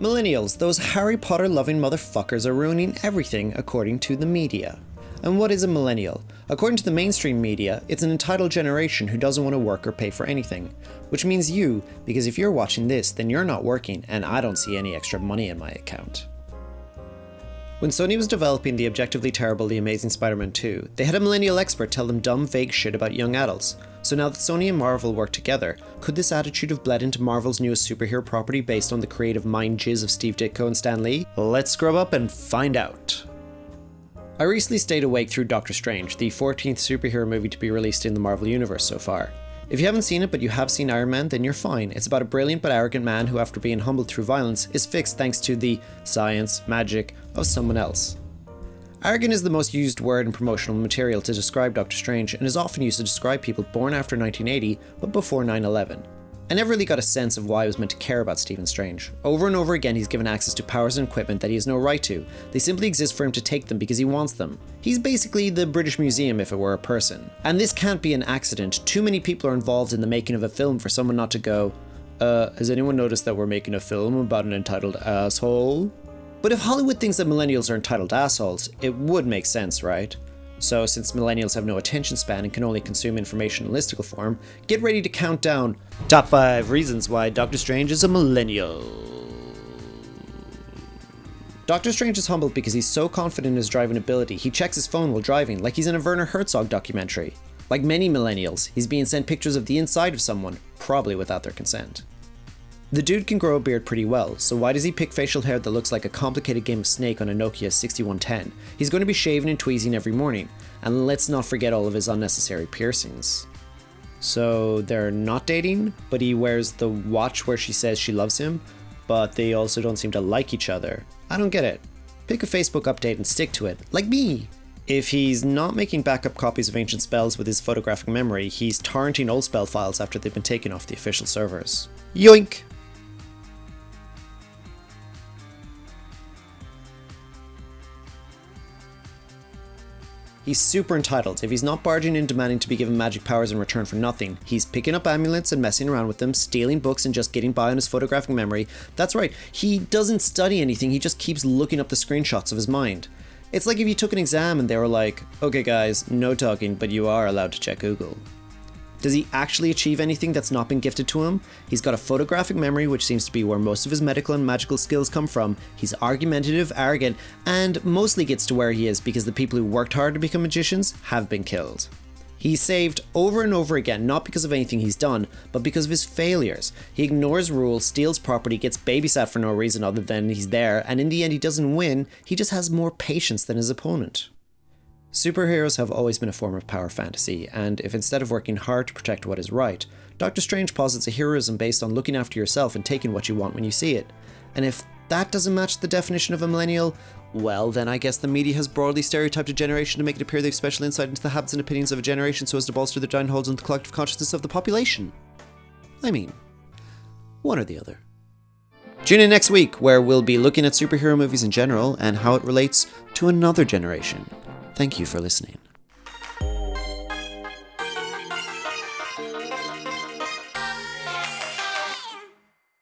Millennials, those Harry Potter loving motherfuckers are ruining everything according to the media. And what is a millennial? According to the mainstream media, it's an entitled generation who doesn't want to work or pay for anything. Which means you, because if you're watching this, then you're not working and I don't see any extra money in my account. When Sony was developing the objectively terrible The Amazing Spider-Man 2, they had a millennial expert tell them dumb, vague shit about young adults. So now that Sony and Marvel work together, could this attitude have bled into Marvel's newest superhero property based on the creative mind jizz of Steve Ditko and Stan Lee? Let's scrub up and find out. I recently stayed awake through Doctor Strange, the 14th superhero movie to be released in the Marvel Universe so far. If you haven't seen it but you have seen Iron Man, then you're fine. It's about a brilliant but arrogant man who, after being humbled through violence, is fixed thanks to the science, magic of someone else. Arrogant is the most used word in promotional material to describe Doctor Strange and is often used to describe people born after 1980 but before 9 11. I never really got a sense of why I was meant to care about Stephen Strange. Over and over again, he's given access to powers and equipment that he has no right to. They simply exist for him to take them because he wants them. He's basically the British Museum if it were a person. And this can't be an accident. Too many people are involved in the making of a film for someone not to go, uh, has anyone noticed that we're making a film about an entitled asshole? But if Hollywood thinks that millennials are entitled assholes, it would make sense, right? So since millennials have no attention span and can only consume information in listicle form, get ready to count down top 5 reasons why Doctor Strange is a millennial. Doctor Strange is humbled because he's so confident in his driving ability, he checks his phone while driving, like he's in a Werner Herzog documentary. Like many millennials, he's being sent pictures of the inside of someone, probably without their consent. The dude can grow a beard pretty well, so why does he pick facial hair that looks like a complicated game of Snake on a Nokia 6110? He's going to be shaving and tweezing every morning, and let's not forget all of his unnecessary piercings. So they're not dating, but he wears the watch where she says she loves him, but they also don't seem to like each other. I don't get it. Pick a Facebook update and stick to it, like me. If he's not making backup copies of ancient spells with his photographic memory, he's torrenting old spell files after they've been taken off the official servers. Yoink! He's super entitled. If he's not barging in demanding to be given magic powers in return for nothing, he's picking up amulets and messing around with them, stealing books and just getting by on his photographic memory. That's right, he doesn't study anything, he just keeps looking up the screenshots of his mind. It's like if you took an exam and they were like, okay guys, no talking, but you are allowed to check Google. Does he actually achieve anything that's not been gifted to him? He's got a photographic memory, which seems to be where most of his medical and magical skills come from. He's argumentative, arrogant, and mostly gets to where he is because the people who worked hard to become magicians have been killed. He's saved over and over again, not because of anything he's done, but because of his failures. He ignores rules, steals property, gets babysat for no reason other than he's there, and in the end he doesn't win, he just has more patience than his opponent. Superheroes have always been a form of power fantasy, and if instead of working hard to protect what is right, Doctor Strange posits a heroism based on looking after yourself and taking what you want when you see it. And if that doesn't match the definition of a millennial, well, then I guess the media has broadly stereotyped a generation to make it appear they've special insight into the habits and opinions of a generation so as to bolster their giant holes in the collective consciousness of the population. I mean, one or the other. Tune in next week, where we'll be looking at superhero movies in general and how it relates to another generation. Thank you for listening.